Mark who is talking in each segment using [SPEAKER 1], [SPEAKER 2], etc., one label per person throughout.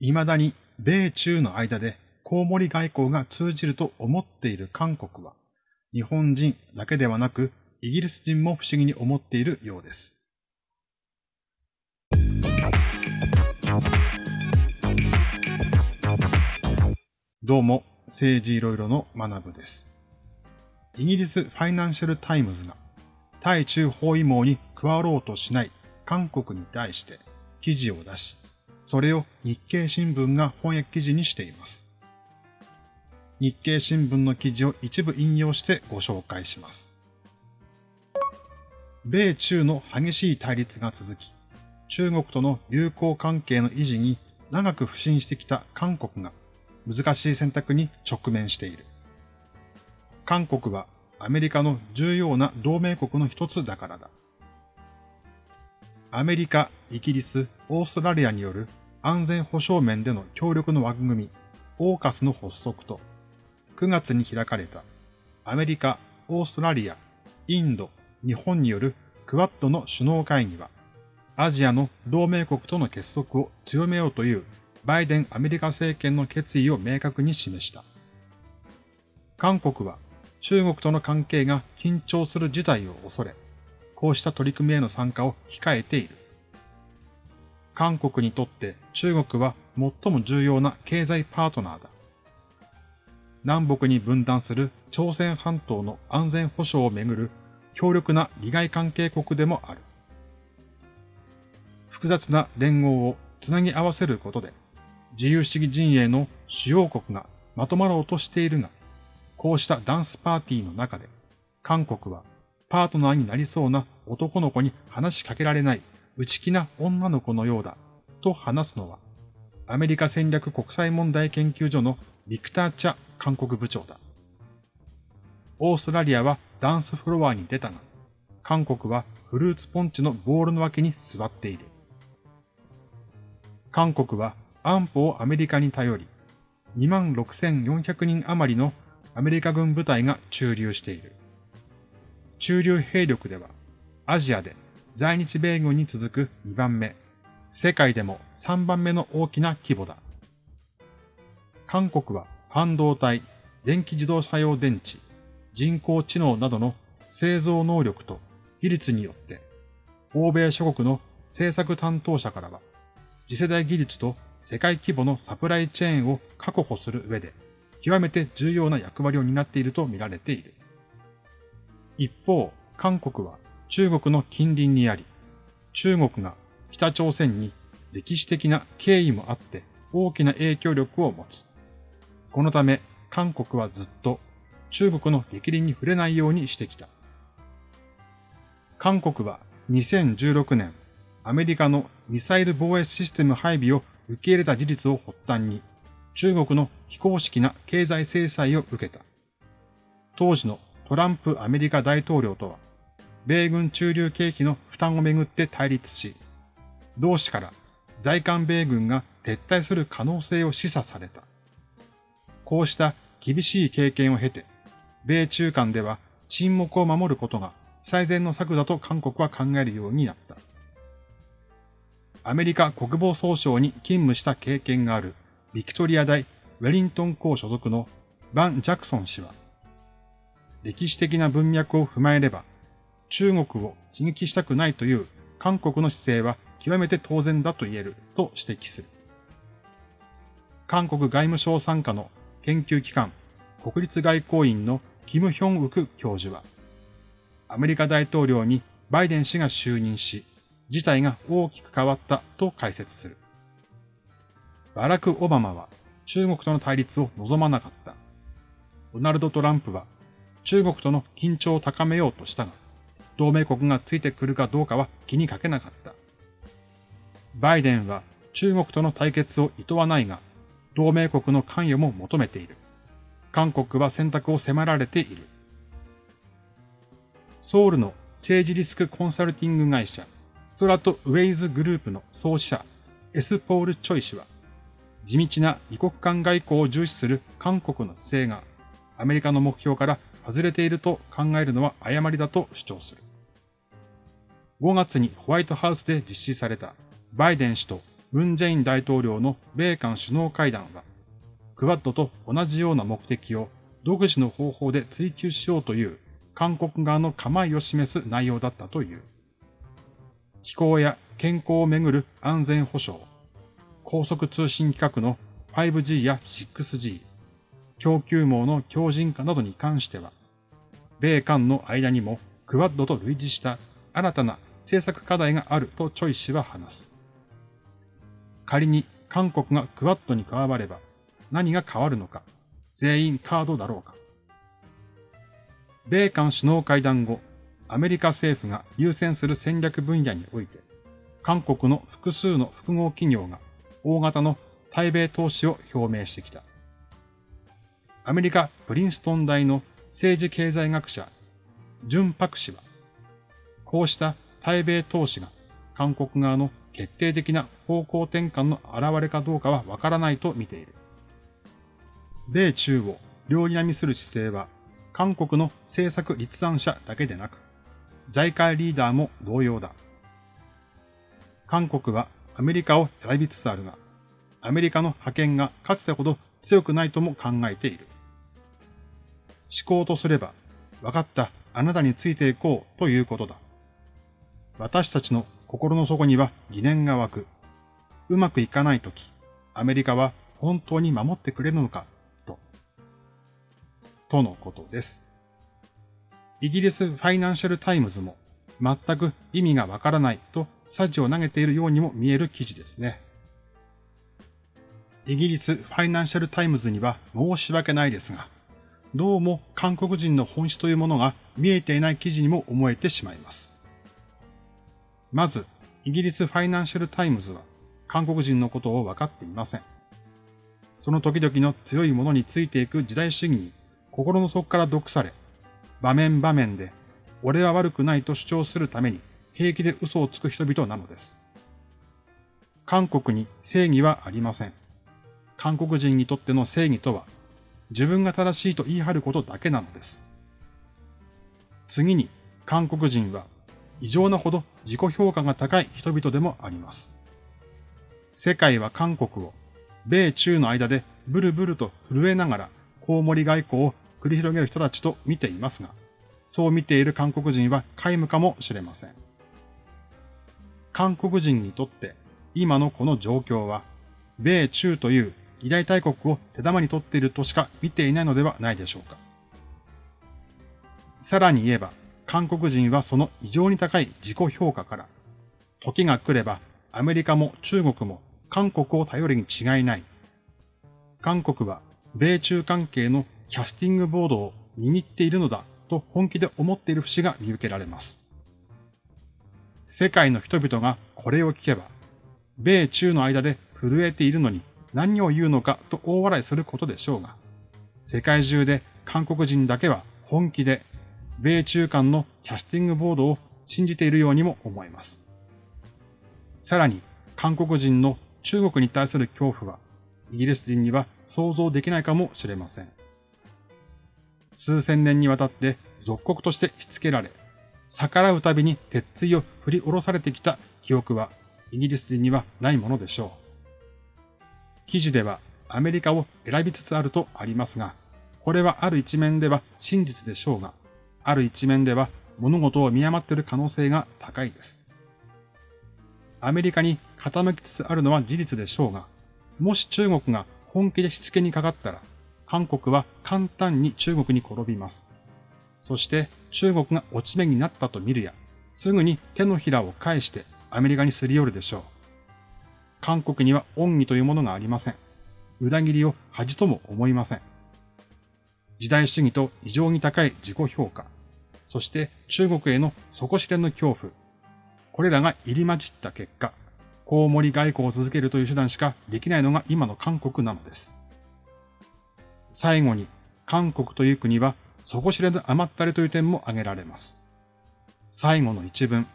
[SPEAKER 1] 未だに米中の間でコウモリ外交が通じると思っている韓国は、日本人だけではなく、イギリス人も不思議に思っているようです。どうも、政治いろいろの学部です。イギリスファイナンシャルタイムズが、対中包囲網に加わろうとしない韓国に対して記事を出し、それを日経新聞が翻訳記事にしています。日経新聞の記事を一部引用してご紹介します。米中の激しい対立が続き、中国との友好関係の維持に長く不信してきた韓国が難しい選択に直面している。韓国はアメリカの重要な同盟国の一つだからだ。アメリカ、イギリス、オーストラリアによる安全保障面での協力の枠組み、オーカスの発足と、9月に開かれたアメリカ、オーストラリア、インド、日本によるクワッドの首脳会議は、アジアの同盟国との結束を強めようというバイデンアメリカ政権の決意を明確に示した。韓国は中国との関係が緊張する事態を恐れ、こうした取り組みへの参加を控えている。韓国にとって中国は最も重要な経済パートナーだ。南北に分断する朝鮮半島の安全保障をめぐる強力な利害関係国でもある。複雑な連合をつなぎ合わせることで、自由主義陣営の主要国がまとまろうとしているが、こうしたダンスパーティーの中で、韓国はパートナーになりそうな男の子に話しかけられない内気な女の子のようだと話すのは、アメリカ戦略国際問題研究所のビクター・チャ韓国部長だ。オーストラリアはダンスフロアに出たが、韓国はフルーツポンチのボールの脇に座っている。韓国は安保をアメリカに頼り、26,400人余りのアメリカ軍部隊が駐留している。駐留兵力では、アジアで在日米軍に続く2番目、世界でも3番目の大きな規模だ。韓国は半導体、電気自動車用電池、人工知能などの製造能力と技術によって、欧米諸国の政策担当者からは、次世代技術と世界規模のサプライチェーンを確保する上で、極めて重要な役割を担っていると見られている。一方、韓国は中国の近隣にあり、中国が北朝鮮に歴史的な経緯もあって大きな影響力を持つ。このため韓国はずっと中国の激鱗に触れないようにしてきた。韓国は2016年、アメリカのミサイル防衛システム配備を受け入れた事実を発端に、中国の非公式な経済制裁を受けた。当時のトランプアメリカ大統領とは、米軍駐留経費の負担をめぐって対立し、同志から在韓米軍が撤退する可能性を示唆された。こうした厳しい経験を経て、米中間では沈黙を守ることが最善の策だと韓国は考えるようになった。アメリカ国防総省に勤務した経験があるビクトリア大ウェリントン校所属のバン・ジャクソン氏は、歴史的な文脈を踏まえれば、中国を刺激したくないという韓国の姿勢は極めて当然だと言えると指摘する。韓国外務省参加の研究機関国立外交院のキム・ヒョンウク教授は、アメリカ大統領にバイデン氏が就任し、事態が大きく変わったと解説する。バラク・オバマは中国との対立を望まなかった。ドナルド・トランプは中国との緊張を高めようとしたが、同盟国がついてくるかどうかは気にかけなかった。バイデンは中国との対決を厭わないが、同盟国の関与も求めている。韓国は選択を迫られている。ソウルの政治リスクコンサルティング会社、ストラトウェイズグループの創始者、エス・ポール・チョイ氏は、地道な二国間外交を重視する韓国の姿勢が、アメリカの目標から外れていると考えるのは誤りだと主張する。5月にホワイトハウスで実施されたバイデン氏とムン・ジェイン大統領の米韓首脳会談は、クワッドと同じような目的を独自の方法で追求しようという韓国側の構えを示す内容だったという。気候や健康をめぐる安全保障、高速通信規格の 5G や 6G、供給網の強靭化などに関しては、米韓の間にもクワッドと類似した新たな政策課題があるとチョイ氏は話す。仮に韓国がクワッドに加われば何が変わるのか、全員カードだろうか。米韓首脳会談後、アメリカ政府が優先する戦略分野において、韓国の複数の複合企業が大型の対米投資を表明してきた。アメリカ・プリンストン大の政治経済学者、ジュン・パク氏は、こうした対米投資が韓国側の決定的な方向転換の現れかどうかはわからないと見ている。米中を両にみする姿勢は、韓国の政策立案者だけでなく、財界リーダーも同様だ。韓国はアメリカを選びつつあるが、アメリカの覇権がかつてほど強くないとも考えている。思考とすれば、分かった、あなたについていこうということだ。私たちの心の底には疑念が湧く。うまくいかないとき、アメリカは本当に守ってくれるのか、と。とのことです。イギリスファイナンシャルタイムズも全く意味がわからないとサジを投げているようにも見える記事ですね。イギリスファイナンシャルタイムズには申し訳ないですが、どうも韓国人の本質というものが見えていない記事にも思えてしまいます。まず、イギリスファイナンシャルタイムズは韓国人のことを分かっていません。その時々の強いものについていく事大主義に心の底から毒され、場面場面で俺は悪くないと主張するために平気で嘘をつく人々なのです。韓国に正義はありません。韓国人にとっての正義とは、自分が正しいと言い張ることだけなのです。次に、韓国人は異常なほど自己評価が高い人々でもあります。世界は韓国を、米中の間でブルブルと震えながら、コウモリ外交を繰り広げる人たちと見ていますが、そう見ている韓国人は皆無かもしれません。韓国人にとって今のこの状況は、米中という偉大大国を手玉に取っているとしか見ていないのではないでしょうか。さらに言えば、韓国人はその異常に高い自己評価から、時が来ればアメリカも中国も韓国を頼りに違いない。韓国は米中関係のキャスティングボードを握っているのだと本気で思っている節が見受けられます。世界の人々がこれを聞けば、米中の間で震えているのに何を言うのかと大笑いすることでしょうが、世界中で韓国人だけは本気で米中間のキャスティングボードを信じているようにも思えます。さらに、韓国人の中国に対する恐怖は、イギリス人には想像できないかもしれません。数千年にわたって属国としてしつけられ、逆らうたびに鉄槌を振り下ろされてきた記憶はイギリス人にはないものでしょう。記事ではアメリカを選びつつあるとありますが、これはある一面では真実でしょうが、ある一面では物事を見誤っている可能性が高いです。アメリカに傾きつつあるのは事実でしょうが、もし中国が本気でしつけにかかったら、韓国は簡単に中国に転びます。そして中国が落ち目になったと見るや、すぐに手のひらを返してアメリカにすり寄るでしょう。韓国には恩義というものがありません。裏切りを恥とも思いません。時代主義と異常に高い自己評価、そして中国への底知れぬ恐怖。これらが入り混じった結果、コウモリ外交を続けるという手段しかできないのが今の韓国なのです。最後に、韓国という国は底知れぬ甘ったれという点も挙げられます。最後の一文。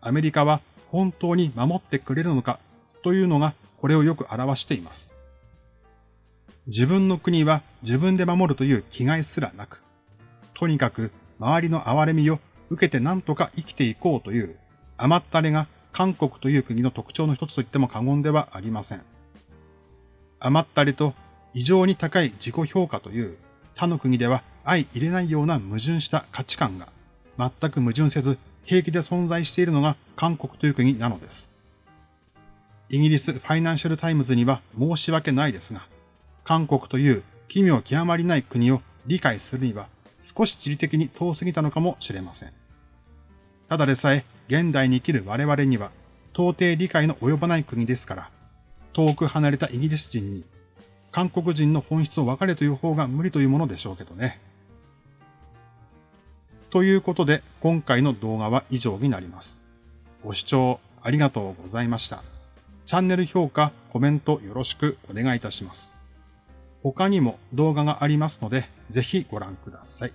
[SPEAKER 1] アメリカは本当に守ってくれるのかというのがこれをよく表しています。自分の国は自分で守るという気概すらなく、とにかく周りの憐れみを受けて何とか生きていこうという甘ったれが韓国という国の特徴の一つと言っても過言ではありません。余ったりと異常に高い自己評価という他の国では相入れないような矛盾した価値観が全く矛盾せず平気で存在しているのが韓国という国なのです。イギリスファイナンシャルタイムズには申し訳ないですが、韓国という奇妙極まりない国を理解するには少し地理的に遠すぎたのかもしれません。ただでさえ現代に生きる我々には到底理解の及ばない国ですから、遠く離れたイギリス人に韓国人の本質を分かれという方が無理というものでしょうけどね。ということで、今回の動画は以上になります。ご視聴ありがとうございました。チャンネル評価、コメントよろしくお願いいたします。他にも動画がありますので、ぜひご覧ください。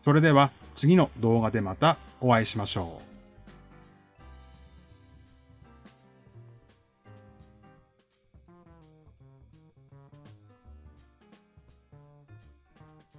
[SPEAKER 1] それでは次の動画でまたお会いしましょう。